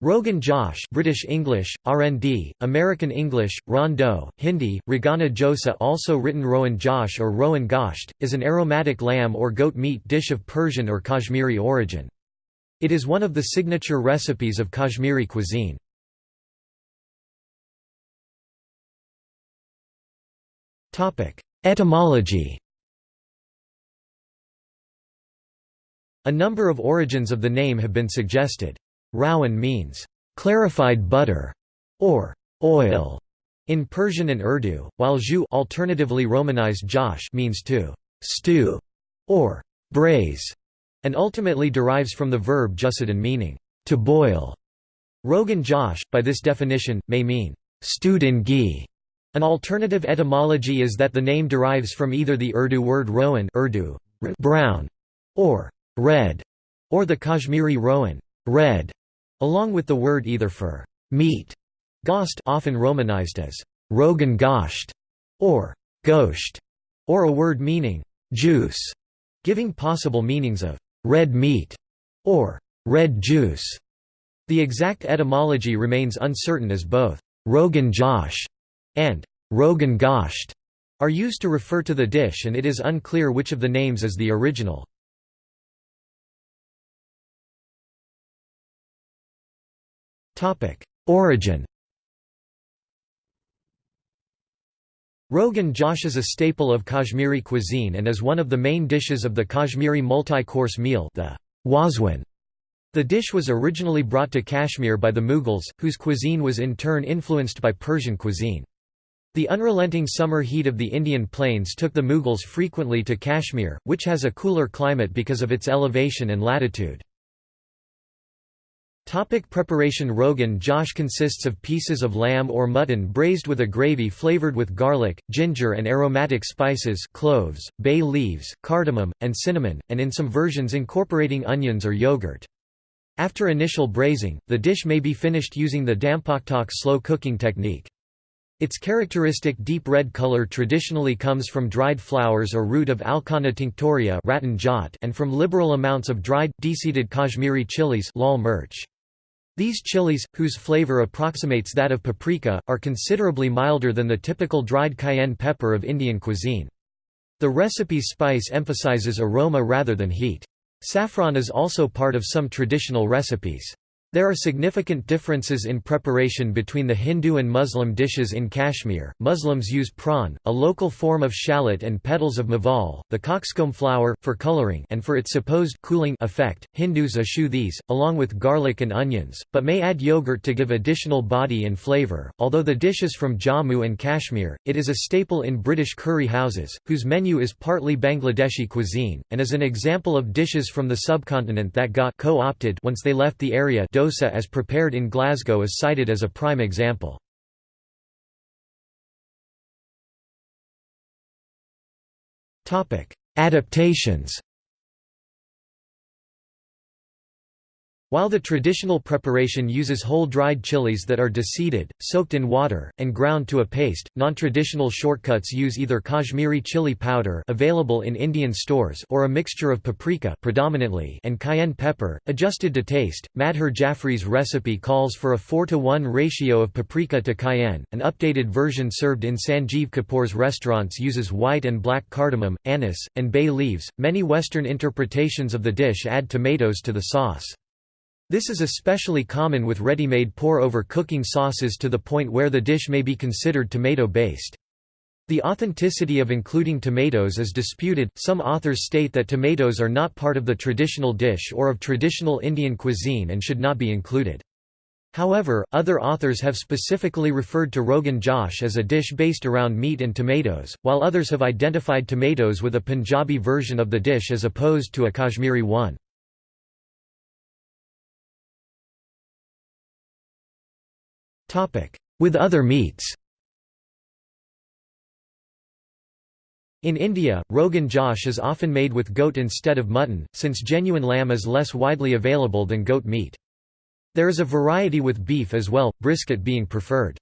Rogan Josh British English, RND, American English, Rondo, Hindi, Ragana Josa also written Rowan Josh or Rowan Gosht, is an aromatic lamb or goat meat dish of Persian or Kashmiri origin. It is one of the signature recipes of Kashmiri cuisine. Etymology A number of origins of the name have been suggested. Rowan means, "...clarified butter", or "...oil", in Persian and Urdu, while jus alternatively romanized Josh means to "...stew", or "...braise", and ultimately derives from the verb jushidan meaning, "...to boil". Rogan Josh, by this definition, may mean, "...stewed in ghee". An alternative etymology is that the name derives from either the Urdu word rowan Urdu, brown, or red, or the Kashmiri rowan red, along with the word either for meat, gosht often romanized as rogan gosht, or gosht, or a word meaning juice, giving possible meanings of red meat or red juice. The exact etymology remains uncertain as both Rogan Josh and Rogan Gosht are used to refer to the dish and it is unclear which of the names is the original. Origin Rogan Josh is a staple of Kashmiri cuisine and is one of the main dishes of the Kashmiri multi-course meal the wazwan. The dish was originally brought to Kashmir by the Mughals, whose cuisine was in turn influenced by Persian cuisine. The unrelenting summer heat of the Indian plains took the Mughals frequently to Kashmir, which has a cooler climate because of its elevation and latitude. Topic preparation Rogan Josh consists of pieces of lamb or mutton braised with a gravy flavored with garlic, ginger and aromatic spices cloves, bay leaves, cardamom, and cinnamon, and in some versions incorporating onions or yogurt. After initial braising, the dish may be finished using the dum pukht slow cooking technique. Its characteristic deep red color traditionally comes from dried flowers or root of Alkanna tinctoria and from liberal amounts of dried, deseeded Kashmiri chilies lal mirch. These chilies, whose flavor approximates that of paprika, are considerably milder than the typical dried cayenne pepper of Indian cuisine. The recipe's spice emphasizes aroma rather than heat. Saffron is also part of some traditional recipes. There are significant differences in preparation between the Hindu and Muslim dishes in Kashmir. Muslims use prawn, a local form of shallot and petals of mawal, the cockscomb flower, for coloring and for its supposed cooling effect. Hindus eschew these, along with garlic and onions, but may add yogurt to give additional body and flavor. Although the dish is from Jammu and Kashmir, it is a staple in British curry houses, whose menu is partly Bangladeshi cuisine, and is an example of dishes from the subcontinent that got co-opted once they left the area dosa as prepared in Glasgow is cited as a prime example. Adaptations While the traditional preparation uses whole dried chilies that are deseeded, soaked in water, and ground to a paste, non-traditional shortcuts use either Kashmiri chili powder available in Indian stores or a mixture of paprika predominantly and cayenne pepper, adjusted to taste. Madhur Jaffrey's recipe calls for a 4 to 1 ratio of paprika to cayenne. An updated version served in Sanjeev Kapoor's restaurants uses white and black cardamom, anise, and bay leaves. Many Western interpretations of the dish add tomatoes to the sauce. This is especially common with ready-made pour-over cooking sauces to the point where the dish may be considered tomato-based. The authenticity of including tomatoes is disputed. Some authors state that tomatoes are not part of the traditional dish or of traditional Indian cuisine and should not be included. However, other authors have specifically referred to Rogan Josh as a dish based around meat and tomatoes, while others have identified tomatoes with a Punjabi version of the dish as opposed to a Kashmiri one. With other meats In India, Rogan Josh is often made with goat instead of mutton, since genuine lamb is less widely available than goat meat. There is a variety with beef as well, brisket being preferred.